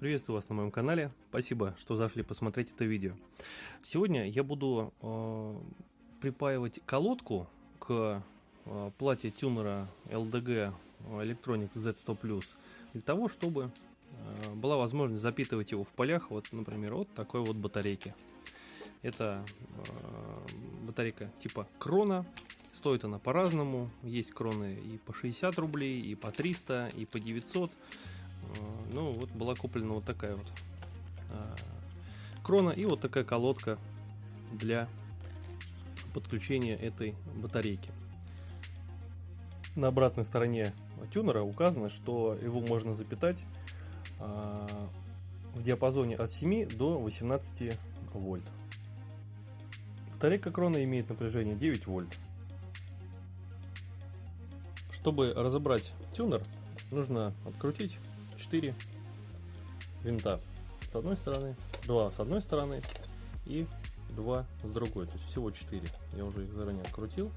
Приветствую вас на моем канале. Спасибо, что зашли посмотреть это видео. Сегодня я буду э, припаивать колодку к э, плате тюнера LDG Electronics Z100 Plus для того, чтобы э, была возможность запитывать его в полях, вот, например, вот такой вот батарейки. Это э, батарейка типа Крона. Стоит она по-разному. Есть кроны и по 60 рублей, и по 300, и по 900. А, ну, вот была куплена вот такая вот а, крона и вот такая колодка для подключения этой батарейки. На обратной стороне тюнера указано, что его можно запитать а, в диапазоне от 7 до 18 вольт. Батарейка крона имеет напряжение 9 вольт. Чтобы разобрать тюнер, нужно открутить 4 винта с одной стороны, 2 с одной стороны и 2 с другой. То есть всего 4. Я уже их заранее открутил.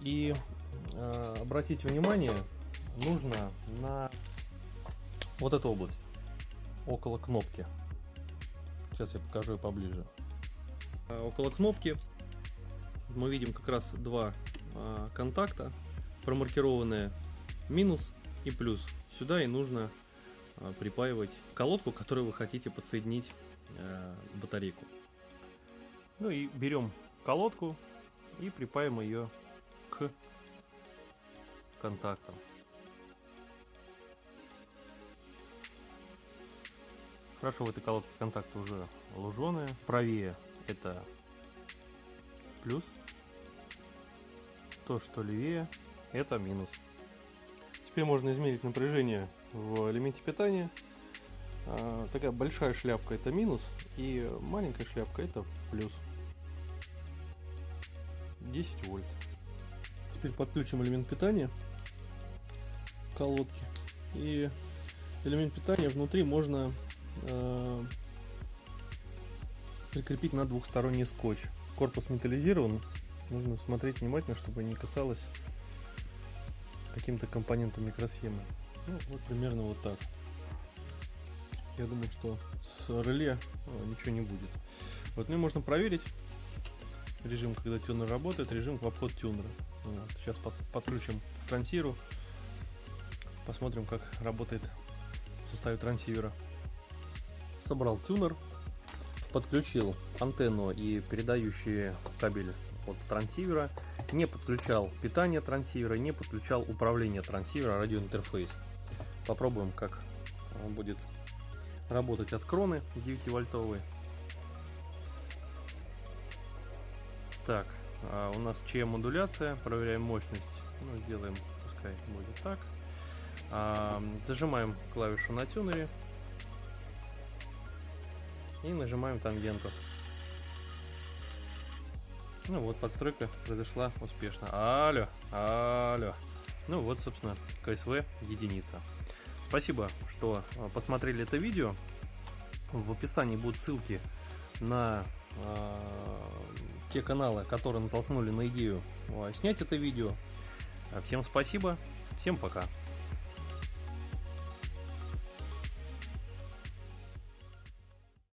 И э, обратить внимание нужно на вот эту область, около кнопки. Сейчас я покажу ее поближе. Э, около кнопки мы видим как раз два контакта, промаркированные минус и плюс. Сюда и нужно а, припаивать колодку, которую вы хотите подсоединить а, батарейку. Ну и берем колодку и припаиваем ее к контактам. Хорошо, в этой колодке контакты уже луженые. Правее это плюс, то, что левее, это минус. Теперь можно измерить напряжение в элементе питания. А, такая большая шляпка это минус, и маленькая шляпка это плюс. 10 вольт. Теперь подключим элемент питания к колодке. И элемент питания внутри можно э, прикрепить на двухсторонний скотч. Корпус металлизирован, Нужно смотреть внимательно, чтобы не касалось каким-то компонентом микросхемы. Ну, вот примерно вот так. Я думаю, что с реле э, ничего не будет. Вот, ну и можно проверить режим, когда тюнер работает, режим в обход тюнера. Вот. Сейчас под, подключим к трансиру, посмотрим, как работает в составе трансивера. Собрал тюнер, подключил антенну и передающий кабель от трансивера, не подключал питание трансивера, не подключал управление трансивера, радиоинтерфейс. Попробуем, как он будет работать от кроны 9 вольтовый. Так, а у нас ЧМ модуляция, проверяем мощность, ну, сделаем, пускай будет так. А, зажимаем клавишу на тюнере и нажимаем тангенту. Ну вот, подстройка произошла успешно. Алло, алло. Ну вот, собственно, КСВ единица. Спасибо, что а, посмотрели это видео. В описании будут ссылки на э, те каналы, которые натолкнули на идею э, снять это видео. Всем спасибо, всем пока.